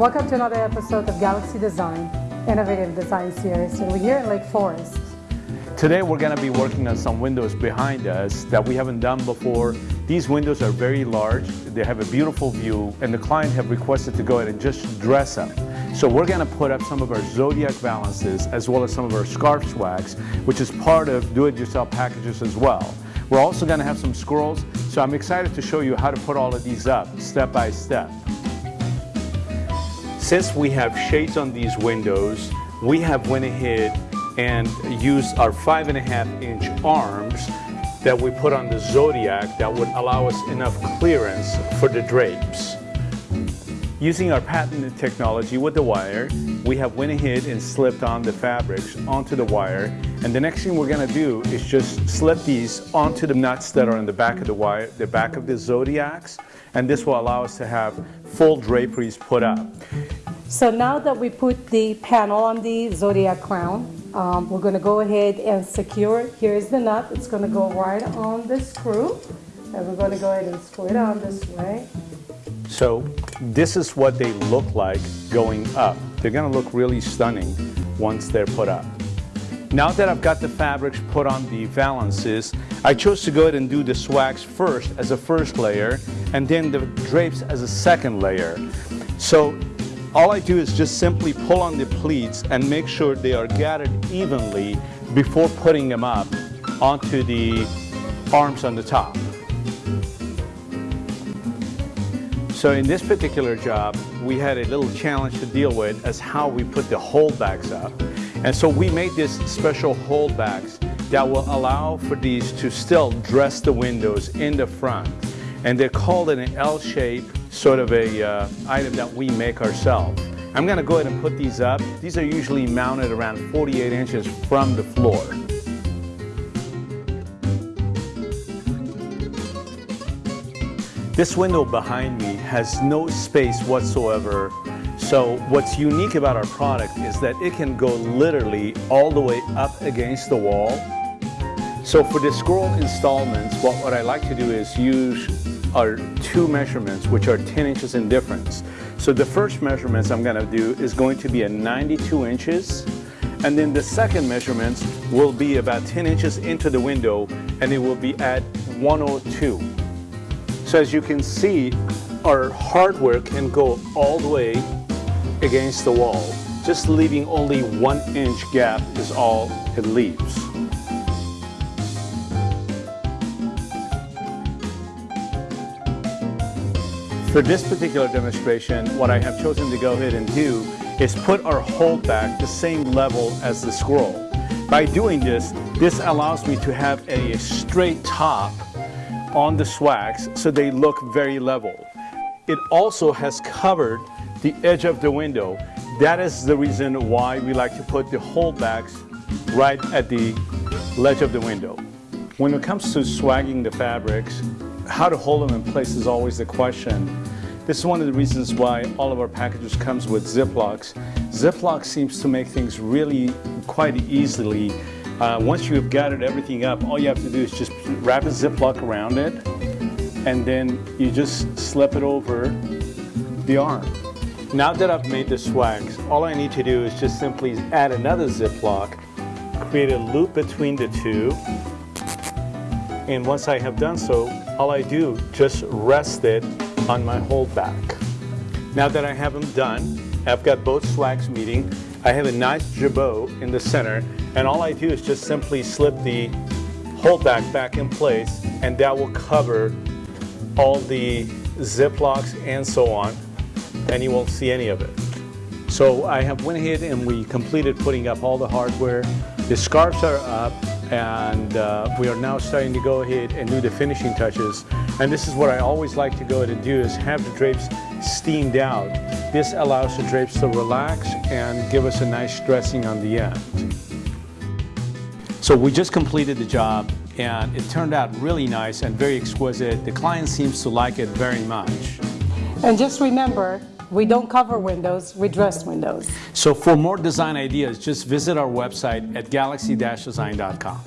Welcome to another episode of Galaxy Design, Innovative Design Series, and we're here in Lake Forest. Today we're going to be working on some windows behind us that we haven't done before. These windows are very large, they have a beautiful view, and the client have requested to go ahead and just dress them. So we're going to put up some of our Zodiac valances as well as some of our scarf swags, which is part of do-it-yourself packages as well. We're also going to have some scrolls, so I'm excited to show you how to put all of these up step by step. Since we have shades on these windows, we have went ahead and used our five and a half inch arms that we put on the Zodiac that would allow us enough clearance for the drapes. Using our patented technology with the wire, we have went ahead and slipped on the fabrics onto the wire. And the next thing we're gonna do is just slip these onto the nuts that are in the back of the wire, the back of the Zodiacs. And this will allow us to have full draperies put up. So now that we put the panel on the Zodiac crown, um, we're going to go ahead and secure. Here's the nut. It's going to go right on the screw. And we're going to go ahead and screw it on this way. So this is what they look like going up. They're going to look really stunning once they're put up. Now that I've got the fabrics put on the valances, I chose to go ahead and do the swags first as a first layer and then the drapes as a second layer. So all I do is just simply pull on the pleats and make sure they are gathered evenly before putting them up onto the arms on the top. So in this particular job, we had a little challenge to deal with as how we put the holdbacks up. And so we made this special holdbacks that will allow for these to still dress the windows in the front. And they're called an L shape sort of a uh, item that we make ourselves. I'm going to go ahead and put these up. These are usually mounted around 48 inches from the floor. This window behind me has no space whatsoever. So what's unique about our product is that it can go literally all the way up against the wall. So for the scroll installments, what, what I like to do is use are two measurements which are 10 inches in difference. So the first measurements I'm going to do is going to be at 92 inches and then the second measurements will be about 10 inches into the window and it will be at 102. So as you can see our hardware can go all the way against the wall. Just leaving only one inch gap is all it leaves. For this particular demonstration, what I have chosen to go ahead and do is put our holdback the same level as the scroll. By doing this, this allows me to have a straight top on the swags so they look very level. It also has covered the edge of the window. That is the reason why we like to put the holdbacks right at the ledge of the window. When it comes to swagging the fabrics, how to hold them in place is always the question. This is one of the reasons why all of our packages comes with Ziplocs. Ziploc seems to make things really quite easily. Uh, once you have gathered everything up, all you have to do is just wrap a Ziploc around it and then you just slip it over the arm. Now that I've made the swags, all I need to do is just simply add another Ziploc, create a loop between the two, and once I have done so, all I do, just rest it on my holdback. Now that I have them done, I've got both swags meeting. I have a nice jabot in the center, and all I do is just simply slip the holdback back back in place, and that will cover all the Ziplocs and so on, and you won't see any of it. So I have went ahead and we completed putting up all the hardware. The scarves are up, and uh, we are now starting to go ahead and do the finishing touches. And this is what I always like to go ahead and do is have the drapes steamed out. This allows the drapes to relax and give us a nice dressing on the end. So we just completed the job and it turned out really nice and very exquisite. The client seems to like it very much. And just remember, we don't cover windows, we dress windows. So for more design ideas, just visit our website at galaxy-design.com.